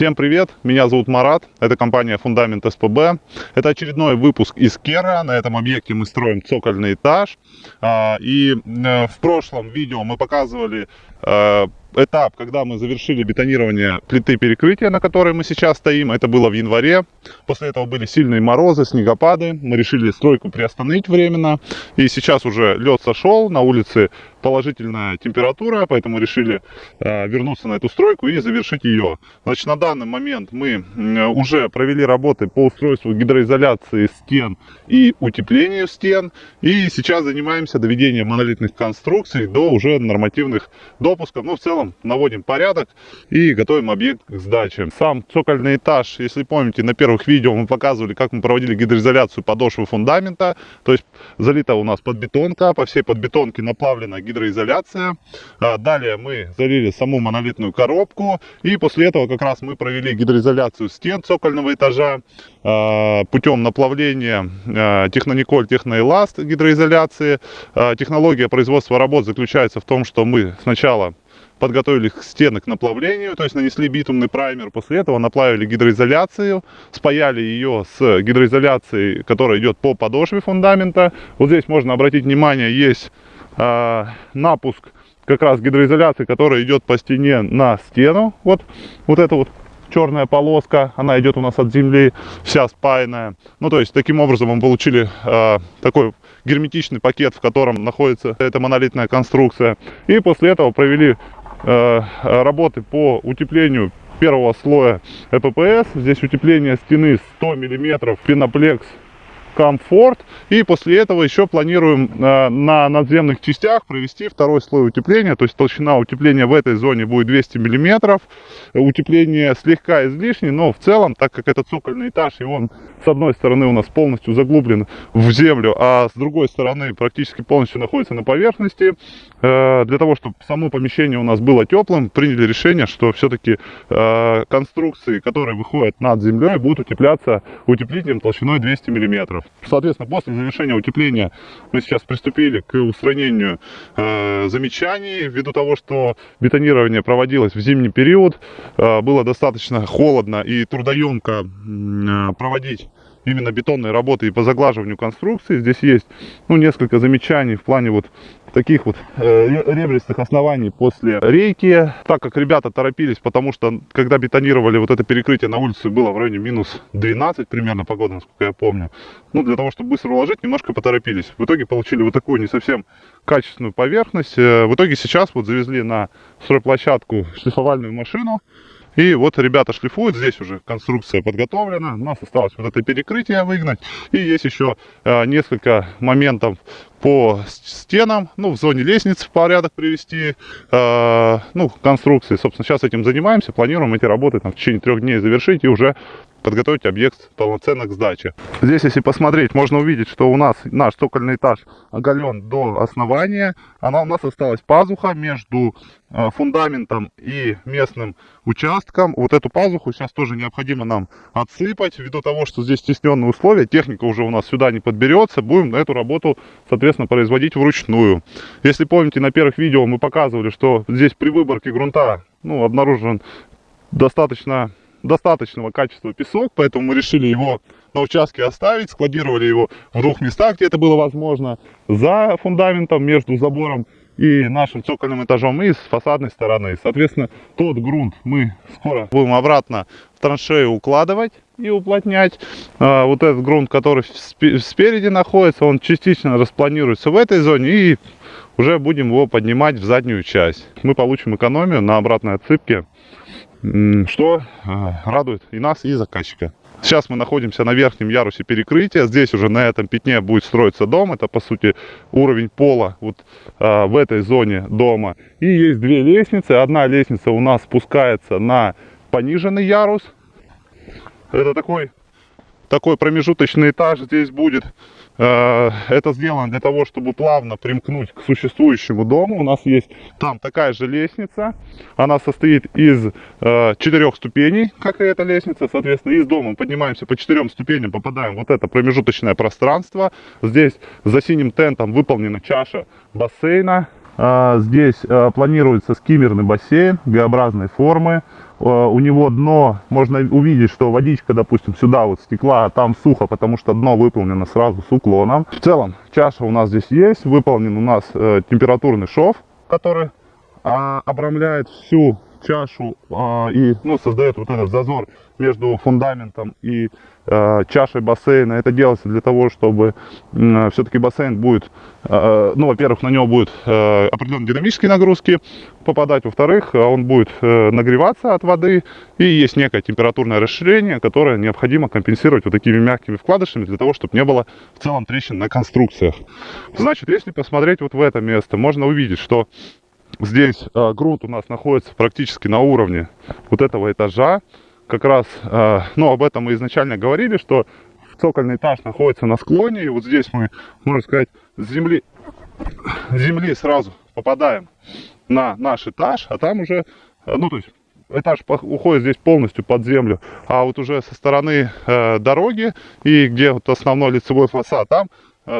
Всем привет, меня зовут Марат, это компания Фундамент СПБ. Это очередной выпуск из Кера, на этом объекте мы строим цокольный этаж. А, и э, в прошлом видео мы показывали этап, когда мы завершили бетонирование плиты перекрытия, на которой мы сейчас стоим. Это было в январе. После этого были сильные морозы, снегопады. Мы решили стройку приостановить временно. И сейчас уже лед сошел, на улице положительная температура, поэтому решили э, вернуться на эту стройку и завершить ее. Значит, на данный момент мы э, уже провели работы по устройству гидроизоляции стен и утеплению стен. И сейчас занимаемся доведением монолитных конструкций до уже нормативных допусков. Ну, в целом наводим порядок и готовим объект к сдаче. Сам цокольный этаж, если помните, на первых видео мы показывали, как мы проводили гидроизоляцию подошвы фундамента. То есть залита у нас подбетонка, по всей подбетонке наплавлена гидроизоляция. А, далее мы залили саму монолитную коробку и после этого как раз мы провели гидроизоляцию стен цокольного этажа путем наплавления а, технониколь техноэласт гидроизоляции. Технология производства работ заключается в том, что мы сначала подготовили стены к наплавлению, то есть нанесли битумный праймер, после этого наплавили гидроизоляцию, спаяли ее с гидроизоляцией, которая идет по подошве фундамента. Вот здесь можно обратить внимание, есть э, напуск как раз гидроизоляции, которая идет по стене на стену. Вот, вот это вот черная полоска, она идет у нас от земли, вся спаянная. Ну, то есть, таким образом мы получили э, такой герметичный пакет, в котором находится эта монолитная конструкция. И после этого провели Э, работы по утеплению первого слоя ЭППС. Здесь утепление стены 100 мм пеноплекс комфорт. И после этого еще планируем э, на надземных частях провести второй слой утепления. То есть толщина утепления в этой зоне будет 200 миллиметров. Утепление слегка излишне, но в целом, так как это цокольный этаж, и он с одной стороны у нас полностью заглублен в землю, а с другой стороны практически полностью находится на поверхности, э, для того, чтобы само помещение у нас было теплым, приняли решение, что все-таки э, конструкции, которые выходят над землей, будут утепляться утеплителем толщиной 200 миллиметров. Соответственно, после завершения утепления мы сейчас приступили к устранению э, замечаний, ввиду того, что бетонирование проводилось в зимний период, э, было достаточно холодно и трудоемко э, проводить именно бетонные работы и по заглаживанию конструкции. Здесь есть ну, несколько замечаний в плане вот таких вот э, ребристых оснований после рейки, так как ребята торопились, потому что когда бетонировали вот это перекрытие на улице было в районе минус 12 примерно погода, насколько я помню. Ну, для того, чтобы быстро уложить, немножко поторопились. В итоге получили вот такую не совсем качественную поверхность. Э, в итоге сейчас вот завезли на стройплощадку шлифовальную машину. И вот ребята шлифуют, здесь уже конструкция подготовлена, у нас осталось вот это перекрытие выгнать. И есть еще э, несколько моментов по стенам, ну, в зоне лестницы в порядок привести, э, ну, конструкции. Собственно, сейчас этим занимаемся, планируем эти работы там, в течение трех дней завершить и уже подготовить объект полноценно к сдаче. Здесь, если посмотреть, можно увидеть, что у нас наш цокольный этаж оголен до основания. Она у нас осталась пазуха между э, фундаментом и местным участком. Вот эту пазуху сейчас тоже необходимо нам отсыпать, ввиду того, что здесь стесненные условия. Техника уже у нас сюда не подберется. Будем эту работу, соответственно, производить вручную. Если помните, на первых видео мы показывали, что здесь при выборке грунта ну, обнаружен достаточно достаточного качества песок, поэтому мы решили его на участке оставить, складировали его в двух местах, где это было возможно, за фундаментом, между забором и нашим цокольным этажом, и с фасадной стороны. Соответственно, тот грунт мы скоро будем обратно в траншею укладывать и уплотнять. А, вот этот грунт, который спереди находится, он частично распланируется в этой зоне и уже будем его поднимать в заднюю часть. Мы получим экономию на обратной отсыпке что а, радует и нас, и заказчика. Сейчас мы находимся на верхнем ярусе перекрытия. Здесь уже на этом пятне будет строиться дом. Это, по сути, уровень пола вот а, в этой зоне дома. И есть две лестницы. Одна лестница у нас спускается на пониженный ярус. Это такой, такой промежуточный этаж здесь будет. Э, это сделано для того, чтобы плавно примкнуть к существующему дому. У нас есть там такая же лестница. Она состоит из э, четырех ступеней, как и эта лестница. Соответственно, из дома поднимаемся по четырем ступеням, попадаем в вот это промежуточное пространство. Здесь за синим тентом выполнена чаша бассейна. Э, здесь планируется скиммерный бассейн Г-образной формы. У него дно, можно увидеть, что водичка, допустим, сюда вот стекла, а там сухо, потому что дно выполнено сразу с уклоном. В целом, чаша у нас здесь есть, выполнен у нас э, температурный шов, который а, обрамляет всю чашу а, и ну, создает вот этот зазор между фундаментом и а, чашей бассейна. Это делается для того, чтобы а, все-таки бассейн будет, а, ну, во-первых, на него будет а, определенные динамические нагрузки попадать, во-вторых, он будет а, нагреваться от воды и есть некое температурное расширение, которое необходимо компенсировать вот такими мягкими вкладышами для того, чтобы не было в целом трещин на конструкциях. Значит, если посмотреть вот в это место, можно увидеть, что Здесь э, грунт у нас находится практически на уровне вот этого этажа. Как раз, э, ну, об этом мы изначально говорили, что цокольный этаж находится на склоне. И вот здесь мы, можно сказать, с земли, с земли сразу попадаем на наш этаж, а там уже, э, ну, то есть этаж уходит здесь полностью под землю, а вот уже со стороны э, дороги и где вот основной лицевой фасад, там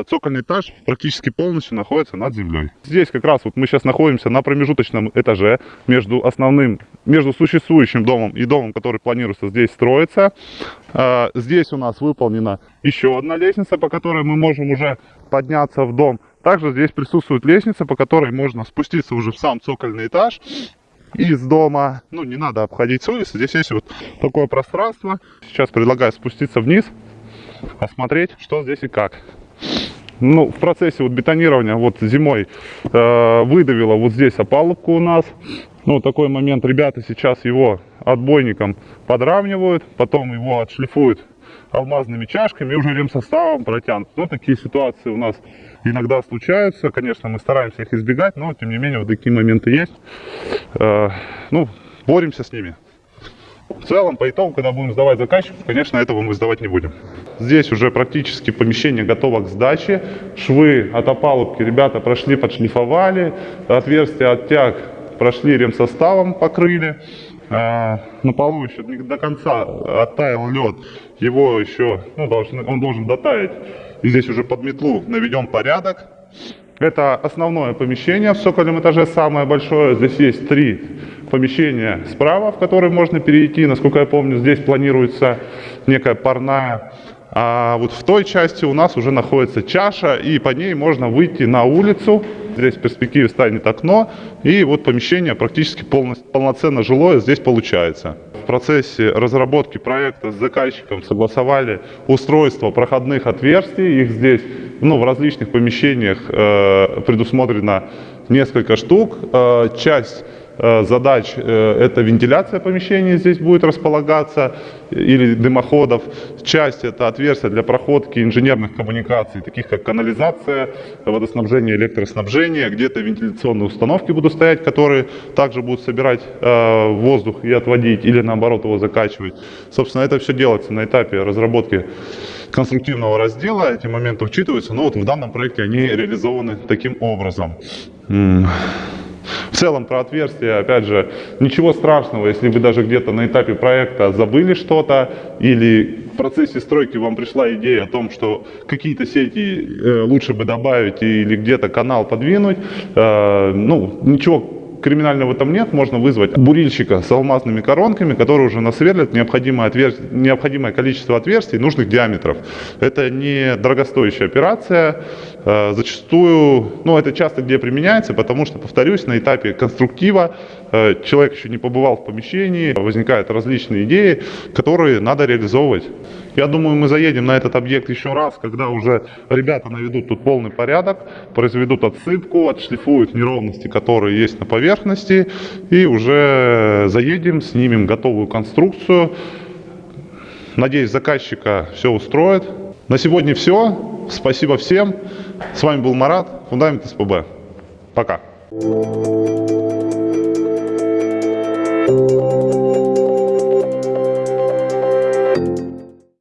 цокольный этаж практически полностью находится над землей. Здесь как раз вот мы сейчас находимся на промежуточном этаже между основным, между существующим домом и домом, который планируется здесь строиться. Э, здесь у нас выполнена еще одна лестница, по которой мы можем уже подняться в дом. Также здесь присутствует лестница, по которой можно спуститься уже в сам цокольный этаж из дома. Ну, не надо обходить с улицы. Здесь есть вот такое пространство. Сейчас предлагаю спуститься вниз, посмотреть, что здесь и как ну, в процессе вот бетонирования вот зимой э, выдавило вот здесь опалубку у нас. Ну, такой момент, ребята сейчас его отбойником подравнивают, потом его отшлифуют алмазными чашками и уже ремсоставом протянут. Ну, такие ситуации у нас иногда случаются. Конечно, мы стараемся их избегать, но, тем не менее, вот такие моменты есть. Э, ну, боремся с ними. В целом, по итогу, когда будем сдавать заказчику, конечно, этого мы сдавать не будем. Здесь уже практически помещение готово к сдаче. Швы от опалубки ребята прошли, подшлифовали. Отверстия от тяг прошли ремсоставом, покрыли. А, на полу еще не до конца оттаял лед. Его еще, ну, должен, он должен дотаять. И здесь уже под метлу наведем порядок. Это основное помещение в цокольном этаже, самое большое. Здесь есть три помещения справа, в которые можно перейти. Насколько я помню, здесь планируется некая парная. А вот в той части у нас уже находится чаша, и по ней можно выйти на улицу. Здесь в перспективе станет окно, и вот помещение практически полностью, полноценно жилое здесь получается. Процессе разработки проекта с заказчиком согласовали устройство проходных отверстий. Их здесь ну, в различных помещениях э, предусмотрено несколько штук. Э, часть задач э, это вентиляция помещения здесь будет располагаться или дымоходов. Часть это отверстия для проходки инженерных коммуникаций, таких как канализация, водоснабжение, электроснабжение. Где-то вентиляционные установки будут стоять, которые также будут собирать э, воздух и отводить или наоборот его закачивать. Собственно, это все делается на этапе разработки конструктивного раздела. Эти моменты учитываются, но вот в данном проекте они реализованы таким образом. В целом про отверстия, опять же, ничего страшного, если вы даже где-то на этапе проекта забыли что-то или в процессе стройки вам пришла идея о том, что какие-то сети э, лучше бы добавить или где-то канал подвинуть, э, ну, ничего криминального там нет, можно вызвать бурильщика с алмазными коронками, который уже насверлит необходимое, отвер... необходимое количество отверстий нужных диаметров. Это не дорогостоящая операция, зачастую, ну это часто где применяется, потому что, повторюсь, на этапе конструктива э, человек еще не побывал в помещении, возникают различные идеи, которые надо реализовывать. Я думаю, мы заедем на этот объект еще раз, когда уже ребята наведут тут полный порядок, произведут отсыпку, отшлифуют неровности, которые есть на поверхности, и уже заедем, снимем готовую конструкцию. Надеюсь, заказчика все устроит. На сегодня все. Спасибо всем. С вами был Марат, Фундамент СПБ. Пока.